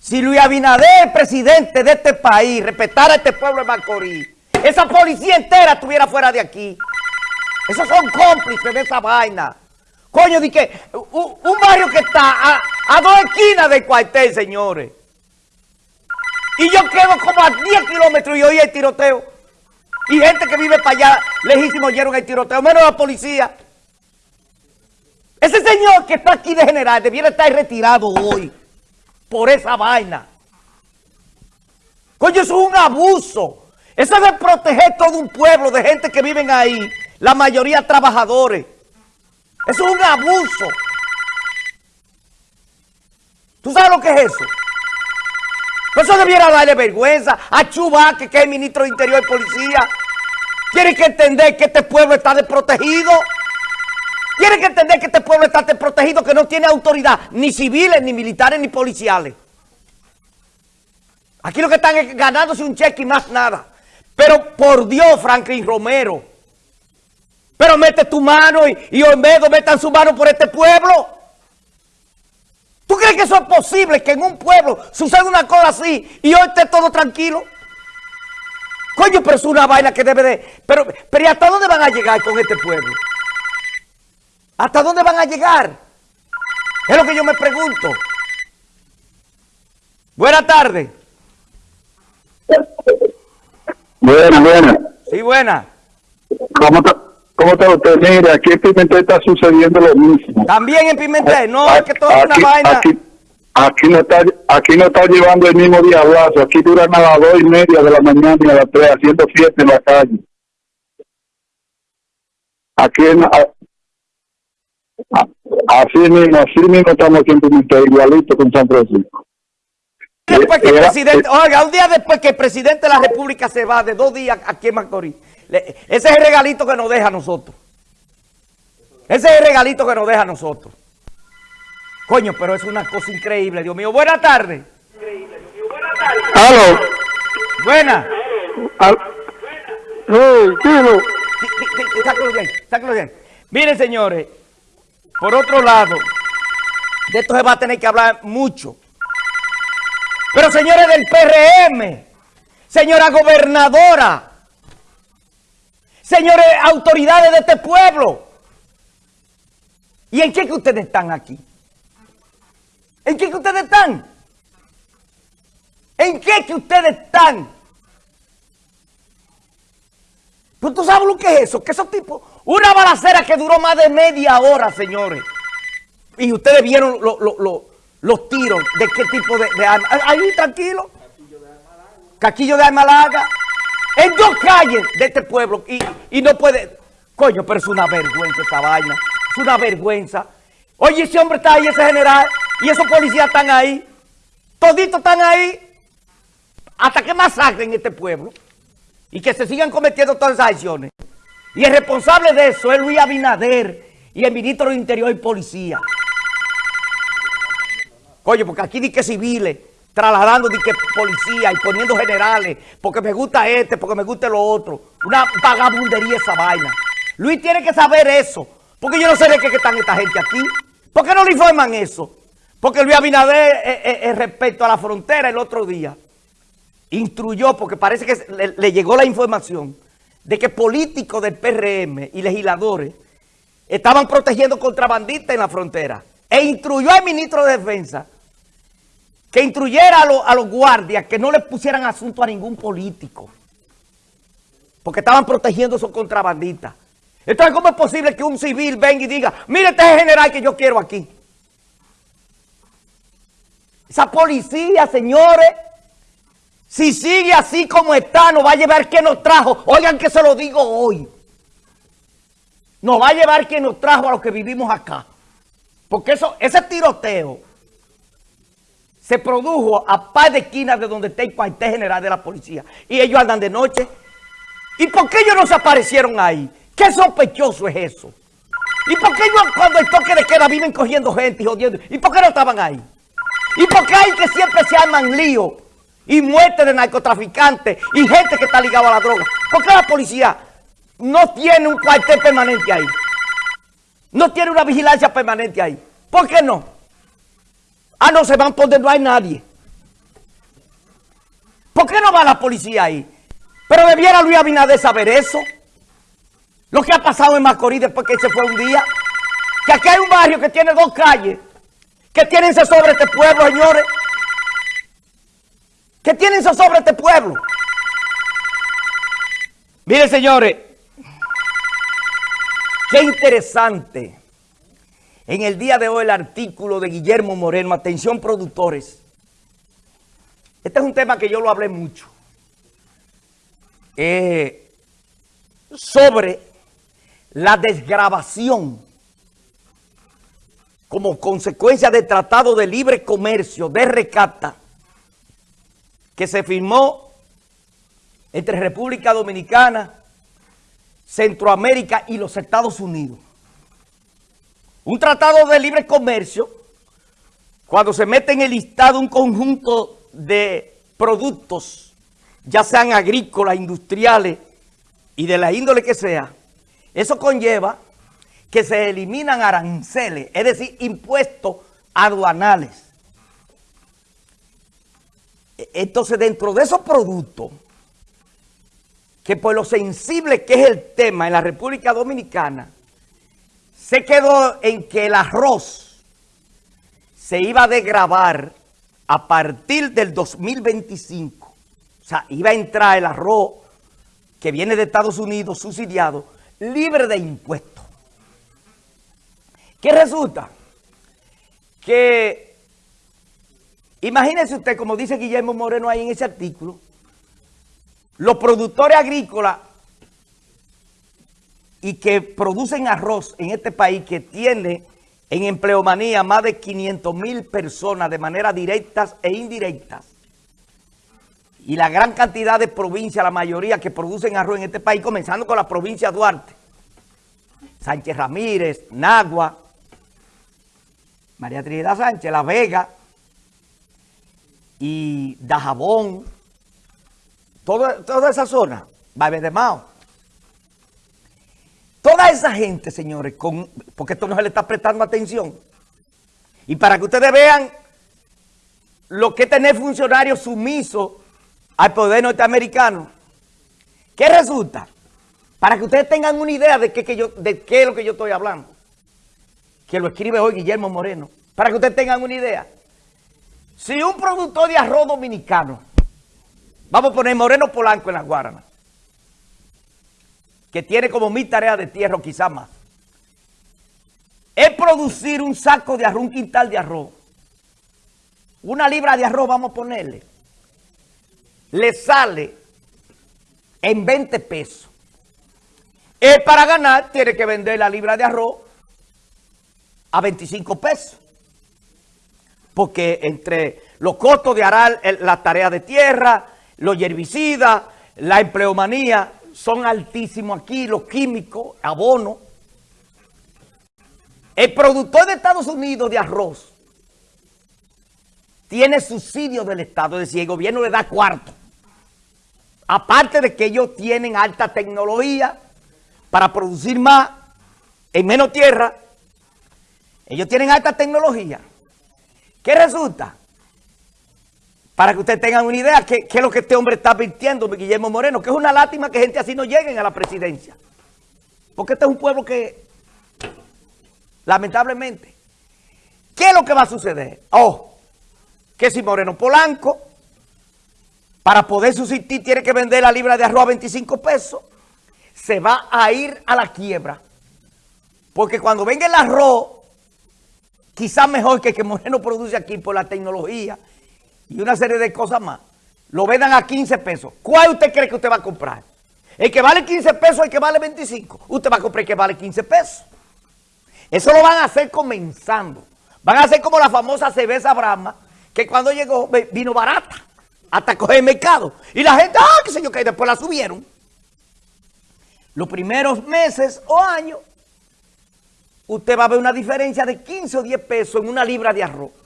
Si Luis Abinader, presidente de este país, respetara a este pueblo de Macorís, esa policía entera estuviera fuera de aquí. Esos son cómplices de esa vaina. Coño, di que un, un barrio que está a, a, dos esquinas del cuartel, señores. Y yo quedo como a 10 kilómetros y oí el tiroteo. Y gente que vive para allá, lejísimo, oyeron el tiroteo, menos la policía. Ese señor que está aquí de general debiera estar retirado hoy por esa vaina. Coño, eso es un abuso. Eso es de proteger todo un pueblo de gente que viven ahí, la mayoría trabajadores. Eso es un abuso. ¿Tú sabes lo que es eso? Eso debiera darle vergüenza a Chubaque, que es el ministro de Interior y Policía. Tiene que entender que este pueblo está desprotegido. Tiene que entender que este pueblo está desprotegido, que no tiene autoridad, ni civiles, ni militares, ni policiales. Aquí lo que están es ganándose un cheque y más nada. Pero por Dios, Franklin Romero, pero mete tu mano y, y Olmedo metan su mano por este pueblo. ¿Tú crees que eso es posible, que en un pueblo suceda una cosa así y hoy esté todo tranquilo? Coño, pero es una vaina que debe de... Pero, pero ¿y hasta dónde van a llegar con este pueblo? ¿Hasta dónde van a llegar? Es lo que yo me pregunto. Buenas tardes. Buena, buena. Sí, buena. ¿Cómo está, cómo está usted? Mire, aquí en Pimentel está sucediendo lo mismo. También en Pimentel. No, es que todo es una vaina. aquí, aquí no está, aquí no está llevando el mismo diablazo. Aquí duran a las dos y media de la mañana y a las tres haciendo fiesta en la calle. Aquí en, así mismo, así mismo estamos aquí en Pimentel, igualito con San Francisco. Después que el Era- presidente, oiga, un día después que el presidente de la República se va de dos días aquí en Macorís, ese es el regalito que nos deja a nosotros. Ese es el regalito que nos deja a nosotros. Coño, pero es una cosa increíble, Dios mío. Buenas tardes. ¡Aló! Buenas. Al-. Sí, sí, sí, sácalo bien, sácalo bien. Miren, señores, por otro lado, de esto se va a tener que hablar mucho. Pero señores del PRM, señora gobernadora, señores autoridades de este pueblo, ¿y en qué que ustedes están aquí? ¿En qué que ustedes están? ¿En qué que ustedes están? Pero tú sabes lo que es eso, que esos tipos, una balacera que duró más de media hora, señores. Y ustedes vieron lo- lo- lo- los tiros de qué tipo de, de arma. Ahí, tranquilo. Caquillo de arma larga. En dos calles de este pueblo. Y, y no puede. Coño, pero es una vergüenza esa vaina. Es una vergüenza. Oye, ese hombre está ahí, ese general. Y esos policías están ahí. Toditos están ahí. Hasta que masacren este pueblo y que se sigan cometiendo todas esas acciones. Y el responsable de eso es Luis Abinader y el ministro de Interior y Policía. Coño, porque aquí di que civiles, trasladando di que policía y poniendo generales, porque me gusta este, porque me gusta lo otro. Una vagabundería esa vaina. Luis tiene que saber eso, porque yo no sé de qué que están esta gente aquí. ¿Por qué no le informan eso? Porque Luis Abinader, eh, eh, eh, respecto a la frontera el otro día, instruyó, porque parece que le llegó la información, de que políticos del PRM y legisladores estaban protegiendo contrabandistas en la frontera. E instruyó al ministro de Defensa que instruyera a, los- guardias que no le pusieran asunto a ningún político. Porque estaban protegiendo a esos contrabandistas. Entonces, ¿cómo es posible que un civil venga y diga, mire, este es el general que yo quiero aquí? Esa policía, señores, si sigue así como está, nos va a llevar quien nos trajo. Oigan que se lo digo hoy. Nos va a llevar quien nos trajo a los que vivimos acá. Porque eso, ese tiroteo se produjo a par de esquinas de donde está el cuartel general de la policía. Y ellos andan de noche. ¿Y por qué ellos no se aparecieron ahí? ¿Qué sospechoso es eso? ¿Y por qué ellos cuando el toque de queda viven cogiendo gente y jodiendo? ¿Y por qué no estaban ahí? ¿Y por qué hay que siempre se arman líos y muerte de narcotraficantes y gente que está ligada a la droga? ¿Por qué la policía no tiene un cuartel permanente ahí? No tiene una vigilancia permanente ahí. ¿Por qué no? Ah, no, se van por donde no hay nadie. ¿Por qué no va la policía ahí? Pero debiera Luis Abinader saber eso. Lo que ha pasado en Macorís después que se fue un día. Que aquí hay un barrio que tiene dos calles. Que tienen sobre este pueblo, señores. Que tienen sobre este pueblo. Miren, señores. Qué interesante. En el día de hoy el artículo de Guillermo Moreno. Atención, productores. Este es un tema que yo lo hablé mucho. Eh, sobre la desgrabación como consecuencia del Tratado de Libre Comercio de Recata que se firmó entre República Dominicana, Centroamérica y los Estados Unidos. Un tratado de libre comercio, cuando se mete en el listado un conjunto de productos, ya sean agrícolas, industriales y de la índole que sea, eso conlleva que se eliminan aranceles, es decir, impuestos aduanales. Entonces, dentro de esos productos, que por lo sensible que es el tema en la República Dominicana, se quedó en que el arroz se iba a degravar a partir del 2025. O sea, iba a entrar el arroz que viene de Estados Unidos subsidiado, libre de impuestos. ¿Qué resulta? Que, imagínese usted, como dice Guillermo Moreno ahí en ese artículo, los productores agrícolas y que producen arroz en este país que tiene en empleomanía más de 500 mil personas de manera directas e indirectas, y la gran cantidad de provincias, la mayoría que producen arroz en este país, comenzando con la provincia Duarte, Sánchez Ramírez, Nagua, María Trinidad Sánchez, La Vega y Dajabón, toda, esa zona, Mao. Toda esa gente, señores, con, porque esto no se le está prestando atención. Y para que ustedes vean lo que es tener funcionarios sumisos al poder norteamericano. ¿Qué resulta? Para que ustedes tengan una idea de qué, yo, de qué es lo que yo estoy hablando. Que lo escribe hoy Guillermo Moreno. Para que ustedes tengan una idea. Si un productor de arroz dominicano, vamos a poner Moreno Polanco en las Guaranas, que tiene como mil tareas de tierra o quizás más, es producir un saco de arroz, un quintal de arroz, una libra de arroz, vamos a ponerle, le sale en 20 pesos. Él para ganar tiene que vender la libra de arroz a 25 pesos. Porque entre los costos de arar la tarea de tierra, los herbicidas, la empleomanía, son altísimos aquí, los químicos, abono. El productor de Estados Unidos de arroz tiene subsidio del Estado, es decir, el gobierno le da cuarto. Aparte de que ellos tienen alta tecnología para producir más en menos tierra, ellos tienen alta tecnología. ¿Qué resulta? Para que ustedes tengan una idea, ¿qué, es lo que este hombre está advirtiendo, Guillermo Moreno? Que es una lástima que gente así no lleguen a la presidencia. Porque este es un pueblo que, lamentablemente, ¿qué es lo que va a suceder? Oh, que si Moreno Polanco para poder subsistir tiene que vender la libra de arroz a 25 pesos, se va a ir a la quiebra. Porque cuando venga el arroz, quizás mejor que el que Moreno produce aquí por la tecnología y una serie de cosas más, lo vendan a 15 pesos. ¿Cuál usted cree que usted va a comprar? ¿El que vale 15 pesos o el que vale 25? Usted va a comprar el que vale 15 pesos. Eso lo van a hacer comenzando. Van a hacer como la famosa cerveza Brahma, que cuando llegó vino barata hasta coger el mercado. Y la gente, ah, qué sé yo, que después la subieron. Los primeros meses o años, usted va a ver una diferencia de 15 o 10 pesos en una libra de arroz.